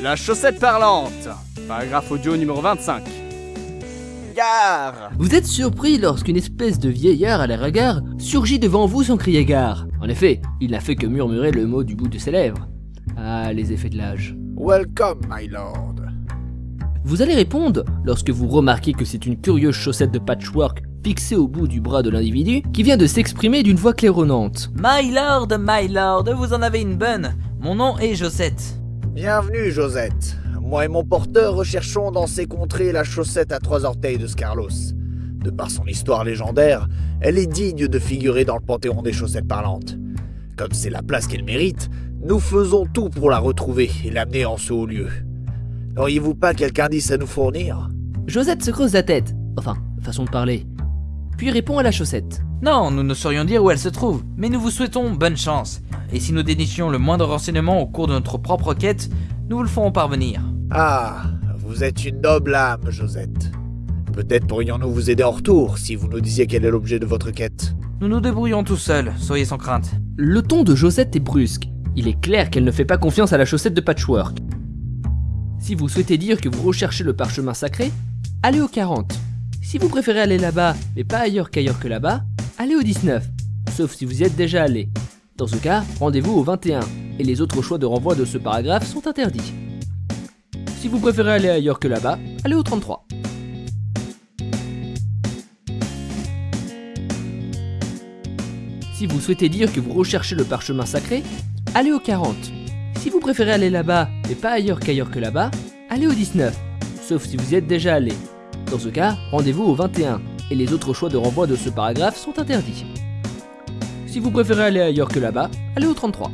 La chaussette parlante. Paragraphe audio numéro 25. Gare Vous êtes surpris lorsqu'une espèce de vieillard à l'air hagard surgit devant vous sans crier gare. En effet, il n'a fait que murmurer le mot du bout de ses lèvres. Ah, les effets de l'âge. Welcome, my lord. Vous allez répondre lorsque vous remarquez que c'est une curieuse chaussette de patchwork fixée au bout du bras de l'individu qui vient de s'exprimer d'une voix claironnante. My lord, my lord, vous en avez une bonne. Mon nom est Josette. Bienvenue, Josette. Moi et mon porteur recherchons dans ces contrées la chaussette à trois orteils de Scarlos. De par son histoire légendaire, elle est digne de figurer dans le panthéon des chaussettes parlantes. Comme c'est la place qu'elle mérite, nous faisons tout pour la retrouver et l'amener en ce haut lieu. N'auriez-vous pas quelque indice à nous fournir? Josette se creuse la tête, enfin, façon de parler, puis répond à la chaussette. Non, nous ne saurions dire où elle se trouve, mais nous vous souhaitons bonne chance. Et si nous dénichions le moindre renseignement au cours de notre propre quête, nous vous le ferons parvenir. Ah, vous êtes une noble âme, Josette. Peut-être pourrions-nous vous aider en retour si vous nous disiez quel est l'objet de votre quête. Nous nous débrouillons tout seuls, soyez sans crainte. Le ton de Josette est brusque. Il est clair qu'elle ne fait pas confiance à la chaussette de patchwork. Si vous souhaitez dire que vous recherchez le parchemin sacré, allez au 40. Si vous préférez aller là-bas, mais pas ailleurs qu'ailleurs que là-bas, allez au 19. Sauf si vous y êtes déjà allé. Dans ce cas, rendez-vous au 21, et les autres choix de renvoi de ce paragraphe sont interdits. Si vous préférez aller ailleurs que là-bas, allez au 33. Si vous souhaitez dire que vous recherchez le parchemin sacré, allez au 40. Si vous préférez aller là-bas, mais pas ailleurs qu'ailleurs que là-bas, allez au 19. Sauf si vous y êtes déjà allé. Dans ce cas, rendez-vous au 21, et les autres choix de renvoi de ce paragraphe sont interdits. Si vous préférez aller ailleurs que là-bas, allez au 33.